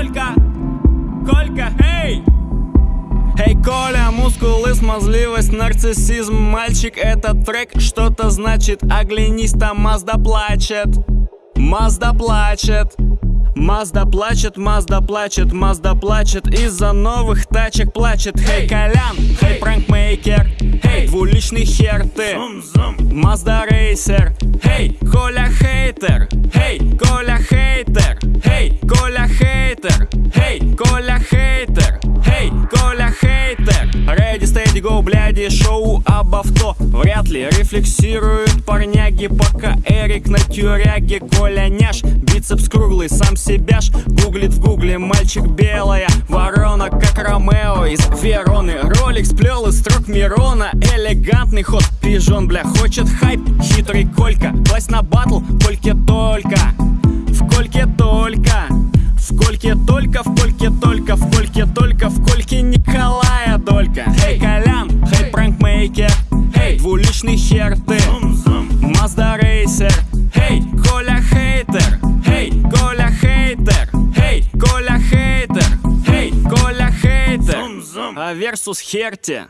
Колька, Колька, эй! Эй, Коля, мускулы, смазливость, нарциссизм. Мальчик, этот трек что-то значит. Оглянись, там Мазда плачет. Мазда плачет. Мазда плачет, Мазда плачет, Мазда плачет. Из-за новых тачек плачет. Хей, hey, Колян, хей, hey, пранкмейкер. Хей, hey, двуличный хер ты. Мазда рейсер. Хей, Коля хейтер. Хей, Коля хейтер. Хей, Коля хейтер. Хей, Коля хейтер. Хей, Коля хейтер. Ready, steady, go, бляди, шоу об авто. Вряд ли рефлексируют парняги Пока Эрик на тюряге. Коля няш, бицепс круглый, сам себя ж Гуглит в гугле. Мальчик белая Ворона, как Ромео из Вероны. Ролик сплел из строк Мирона. Элегантный ход, пижон, бля, хочет хайп. Хитрый Колька, класть на батл, Кольке только только, в кольке только, в кольке только, в кольке Николая Долька. Хей, Колян, хей, пранкмейкер. Хей, двуличный хер ты Мазда рейсер. Хей, Коля хейтер. Хей, Коля хейтер. Хей, Коля хейтер. Хей, Коля хейтер. А версус херти